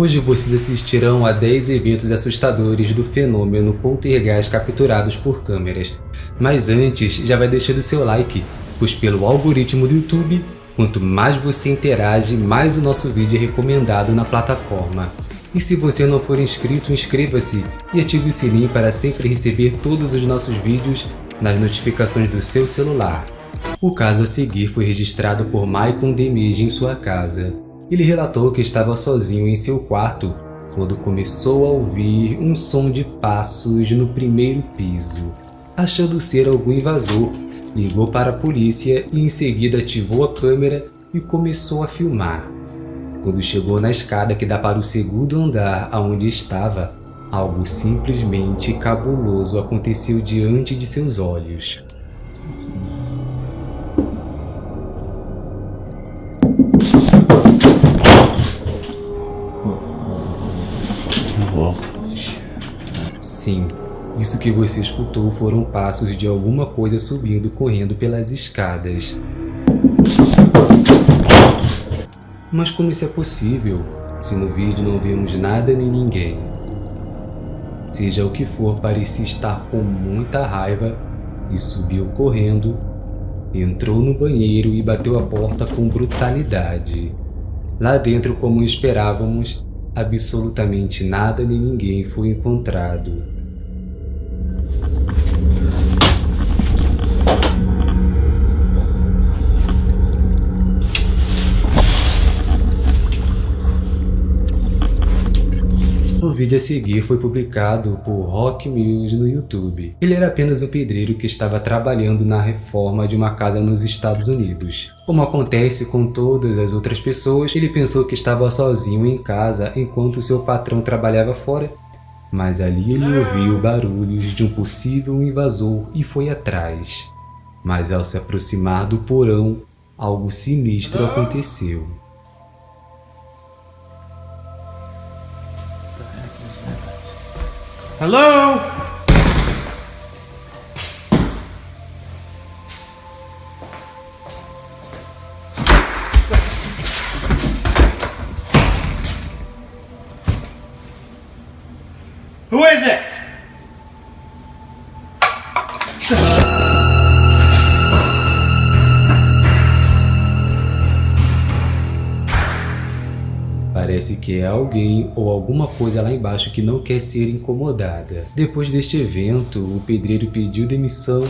Hoje vocês assistirão a 10 eventos assustadores do fenômeno poltergeist capturados por câmeras. Mas antes, já vai deixando seu like, pois pelo algoritmo do YouTube, quanto mais você interage, mais o nosso vídeo é recomendado na plataforma. E se você não for inscrito, inscreva-se e ative o sininho para sempre receber todos os nossos vídeos nas notificações do seu celular. O caso a seguir foi registrado por Michael Demige em sua casa. Ele relatou que estava sozinho em seu quarto quando começou a ouvir um som de passos no primeiro piso. Achando ser algum invasor, ligou para a polícia e em seguida ativou a câmera e começou a filmar. Quando chegou na escada que dá para o segundo andar aonde estava, algo simplesmente cabuloso aconteceu diante de seus olhos. Sim, isso que você escutou foram passos de alguma coisa subindo correndo pelas escadas. Mas como isso é possível, se no vídeo não vemos nada nem ninguém? Seja o que for, parecia estar com muita raiva e subiu correndo, entrou no banheiro e bateu a porta com brutalidade. Lá dentro, como esperávamos, absolutamente nada nem ninguém foi encontrado. O vídeo a seguir foi publicado por Rock Mills no YouTube. Ele era apenas um pedreiro que estava trabalhando na reforma de uma casa nos Estados Unidos. Como acontece com todas as outras pessoas, ele pensou que estava sozinho em casa enquanto seu patrão trabalhava fora mas ali ele ouviu barulhos de um possível invasor e foi atrás. Mas ao se aproximar do porão, algo sinistro aconteceu. Hello? Who is it? Parece que é alguém ou alguma coisa lá embaixo que não quer ser incomodada. Depois deste evento, o pedreiro pediu demissão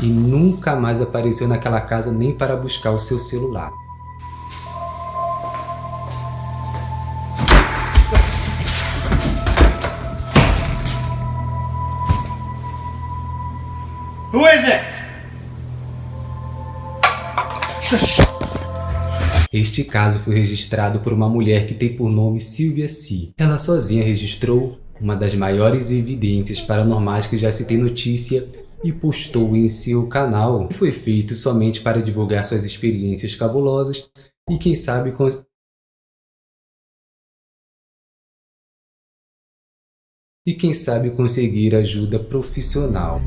e nunca mais apareceu naquela casa nem para buscar o seu celular. Este caso foi registrado por uma mulher que tem por nome Sylvia C. Ela sozinha registrou uma das maiores evidências paranormais que já se tem notícia e postou em seu canal. Foi feito somente para divulgar suas experiências cabulosas e quem sabe e quem sabe conseguir ajuda profissional.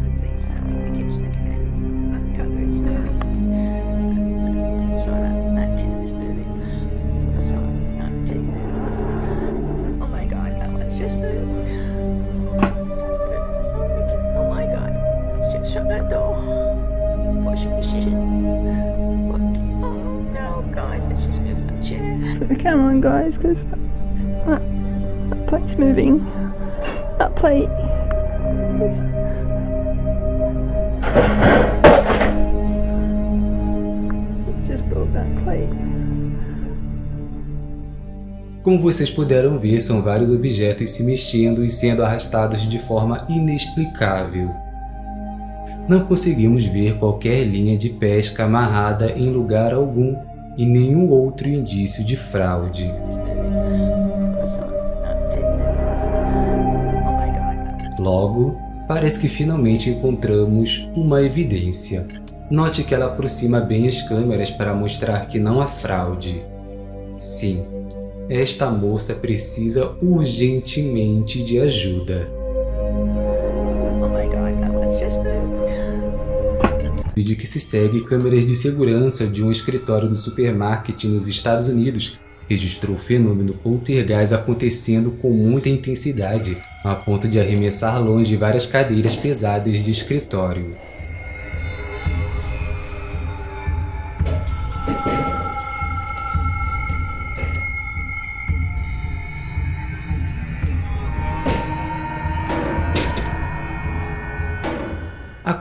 Come on guys, because that, that plate's moving. That plate. Just broke that plate. Como vocês puderam ver, são vários objetos se mexendo e sendo arrastados de forma inexplicável. Não conseguimos ver qualquer linha de pesca amarrada em lugar algum e nenhum outro indício de fraude. Logo, parece que finalmente encontramos uma evidência. Note que ela aproxima bem as câmeras para mostrar que não há fraude. Sim, esta moça precisa urgentemente de ajuda. Vídeo que se segue câmeras de segurança de um escritório do supermarket nos Estados Unidos registrou o fenômeno poltergeist acontecendo com muita intensidade, a ponto de arremessar longe várias cadeiras pesadas de escritório.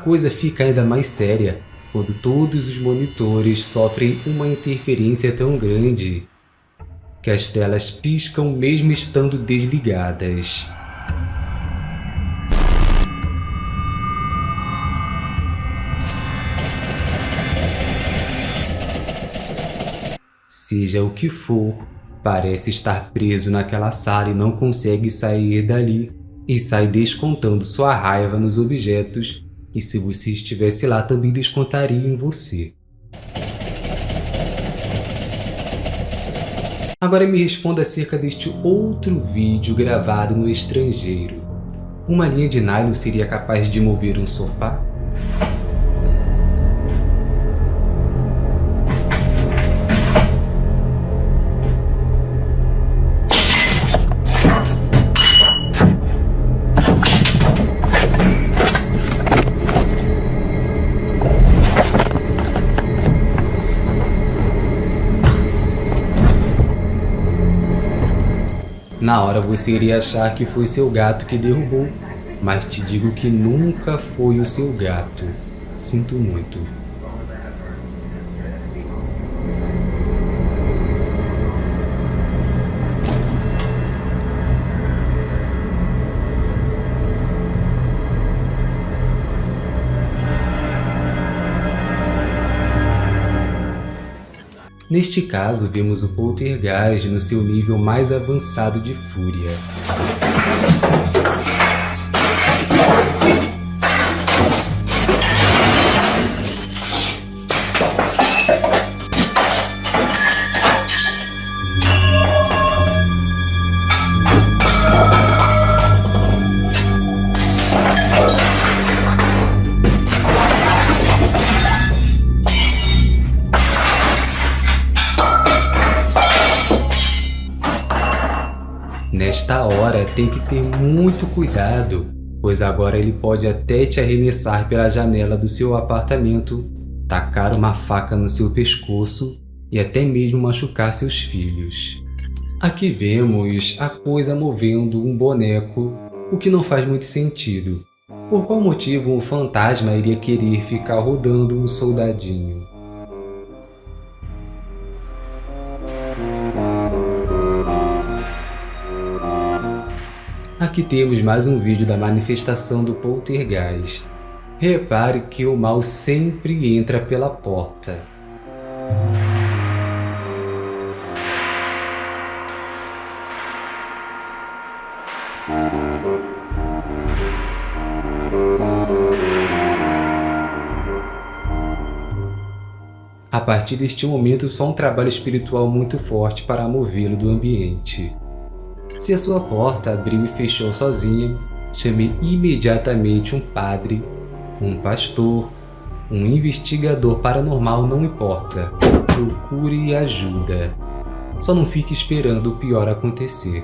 Coisa fica ainda mais séria quando todos os monitores sofrem uma interferência tão grande que as telas piscam mesmo estando desligadas. Seja o que for, parece estar preso naquela sala e não consegue sair dali, e sai descontando sua raiva nos objetos, e se você estivesse lá também descontaria em você. Agora me responda acerca deste outro vídeo gravado no estrangeiro. Uma linha de nylon seria capaz de mover um sofá? Na hora você iria achar que foi seu gato que derrubou, mas te digo que nunca foi o seu gato. Sinto muito. Neste caso, vemos o poltergeist no seu nível mais avançado de fúria. Nesta hora tem que ter muito cuidado, pois agora ele pode até te arremessar pela janela do seu apartamento, tacar uma faca no seu pescoço e até mesmo machucar seus filhos. Aqui vemos a coisa movendo um boneco, o que não faz muito sentido. Por qual motivo um fantasma iria querer ficar rodando um soldadinho? Aqui temos mais um vídeo da manifestação do poltergeist. Repare que o mal sempre entra pela porta. A partir deste momento, só um trabalho espiritual muito forte para movê-lo do ambiente. Se a sua porta abriu e fechou sozinha, chame imediatamente um padre, um pastor, um investigador paranormal não importa. Procure ajuda. Só não fique esperando o pior acontecer.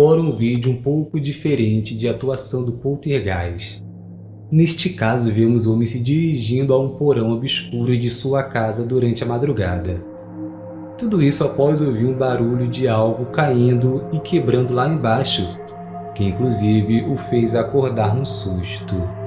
Agora um vídeo um pouco diferente de atuação do poltergeist. Neste caso, vemos o homem se dirigindo a um porão obscuro de sua casa durante a madrugada. Tudo isso após ouvir um barulho de algo caindo e quebrando lá embaixo, que inclusive o fez acordar no susto.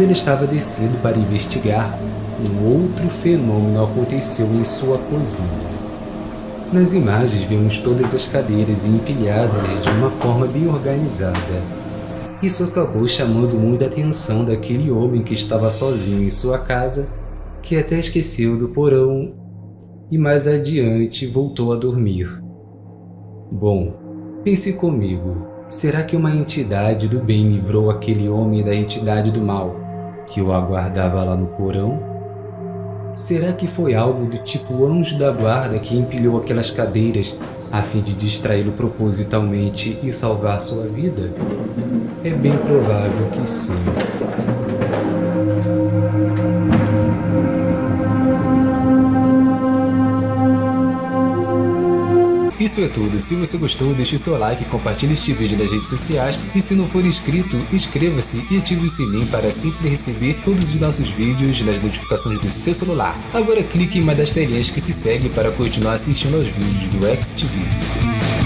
Quando ele estava descendo para investigar, um outro fenômeno aconteceu em sua cozinha. Nas imagens vemos todas as cadeiras empilhadas de uma forma bem organizada. Isso acabou chamando muita atenção daquele homem que estava sozinho em sua casa, que até esqueceu do porão e mais adiante voltou a dormir. Bom, pense comigo, será que uma entidade do bem livrou aquele homem da entidade do mal, que o aguardava lá no porão? Será que foi algo do tipo anjo da guarda que empilhou aquelas cadeiras a fim de distraí-lo propositalmente e salvar sua vida? É bem provável que sim. Isso é tudo, se você gostou deixe seu like, compartilhe este vídeo nas redes sociais e se não for inscrito, inscreva-se e ative o sininho para sempre receber todos os nossos vídeos nas notificações do seu celular. Agora clique em uma das telinhas que se segue para continuar assistindo aos vídeos do XTV.